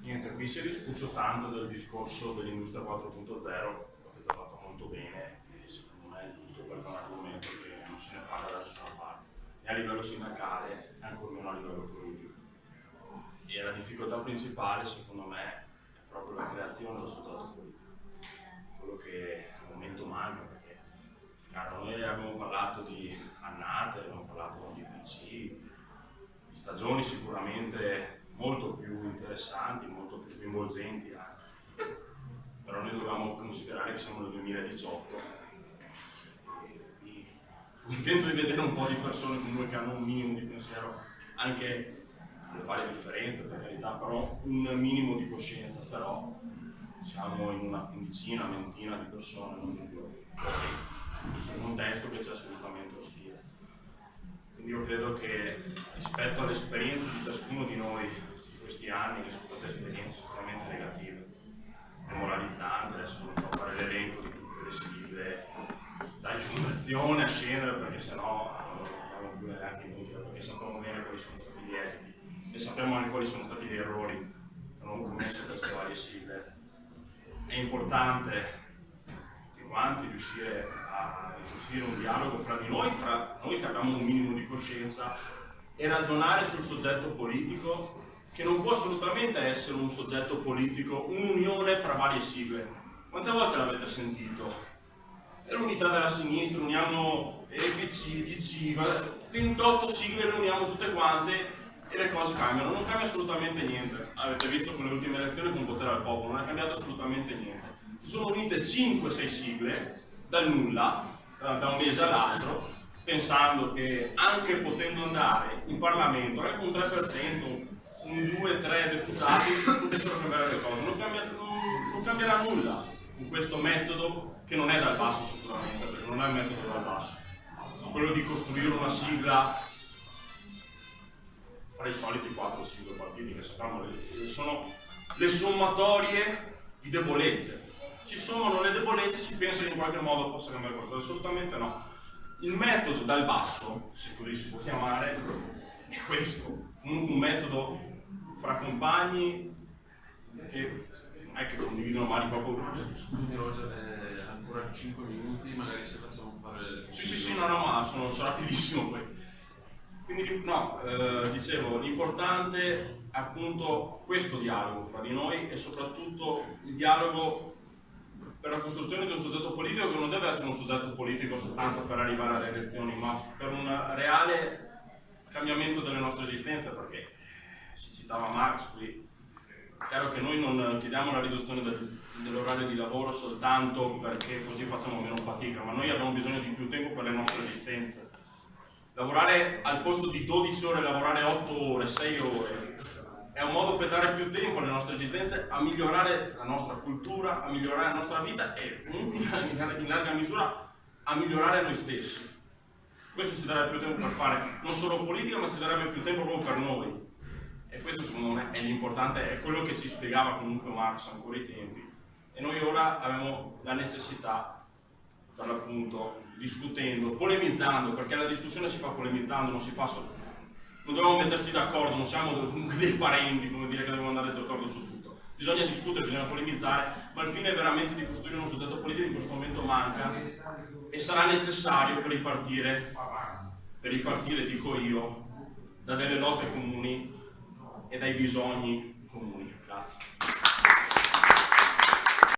Niente, qui si è discusso tanto del discorso dell'industria 4.0, l'avete fatto molto bene e secondo me è giusto perché è un argomento che non se ne parla da nessuna parte, né a livello sindacale né ancora meno a livello politico. E la difficoltà principale secondo me è proprio la creazione del soggetto politico, stagioni sicuramente molto più interessanti, molto più coinvolgenti anche. Però noi dobbiamo considerare che siamo nel 2018 e contento di vedere un po' di persone comunque che hanno un minimo di pensiero anche le varie differenze per carità, però un minimo di coscienza, però siamo in una quindicina, ventina di persone, non di più, in un contesto che c'è assolutamente ostile. Quindi io credo che rispetto all'esperienza di ciascuno di noi di questi anni, che sono state esperienze sicuramente negative, demoralizzanti, adesso non sto a fare l'elenco di tutte le sigle, dalla fondazione a scendere perché sennò non lo facciamo più neanche inutile, perché sappiamo bene quali sono stati gli esiti e sappiamo anche quali sono stati gli errori che hanno commesso queste varie sigle. È importante quanti riuscire a riuscire un dialogo fra di noi, fra noi che abbiamo un minimo di coscienza e ragionare sul soggetto politico che non può assolutamente essere un soggetto politico, un'unione fra varie sigle. Quante volte l'avete sentito? È l'unità della sinistra, uniamo EPC, DC, 28 sigle le uniamo tutte quante e le cose cambiano, non cambia assolutamente niente. Avete visto con le ultime elezioni con potere al popolo, non è cambiato assolutamente niente. Si sono unite 5-6 sigle dal nulla, da un mese all'altro, pensando che anche potendo andare in Parlamento, anche un 3%, un 2-3 deputati, potessero cambiare le cose. Non, cambia, non, non cambierà nulla con questo metodo che non è dal basso sicuramente, perché non è un metodo dal basso. Quello di costruire una sigla fra i soliti 4 o 5 partiti che sappiamo sono le sommatorie di debolezze. Ci sono le debolezze, si pensa che in qualche modo possa cambiare qualcosa, assolutamente no. Il metodo dal basso, se così si può chiamare, è questo. Comunque un metodo fra compagni che non è che condividono mali proprio. Scusami Roger, eh, ancora 5 minuti, magari se facciamo fare... Sì, sì, sì, no, no, ma sono, sono rapidissimo poi. Quindi no, eh, dicevo, l'importante è appunto questo dialogo fra di noi e soprattutto il dialogo per la costruzione di un soggetto politico che non deve essere un soggetto politico soltanto per arrivare alle elezioni, ma per un reale cambiamento delle nostre esistenze, perché si citava Marx qui, è chiaro che noi non chiediamo la riduzione del, dell'orario di lavoro soltanto perché così facciamo meno fatica, ma noi abbiamo bisogno di più tempo per le nostre esistenze. Lavorare al posto di 12 ore, lavorare 8 ore, 6 ore, è un modo per dare più tempo alle nostre esistenze a migliorare la nostra cultura, a migliorare la nostra vita e comunque in larga misura a migliorare noi stessi. Questo ci darebbe più tempo per fare non solo politica, ma ci darebbe più tempo proprio per noi. E questo secondo me è l'importante, è quello che ci spiegava comunque Marx ancora ai tempi. E noi ora abbiamo la necessità, per l'appunto, discutendo, polemizzando, perché la discussione si fa polemizzando, non si fa solo... Non dobbiamo metterci d'accordo, non siamo dei parenti, come dire che dobbiamo andare d'accordo su tutto. Bisogna discutere, bisogna polemizzare, ma il fine è veramente di costruire un soggetto politico in questo momento manca e sarà necessario per ripartire, per ripartire, dico io, da delle lotte comuni e dai bisogni comuni. Grazie.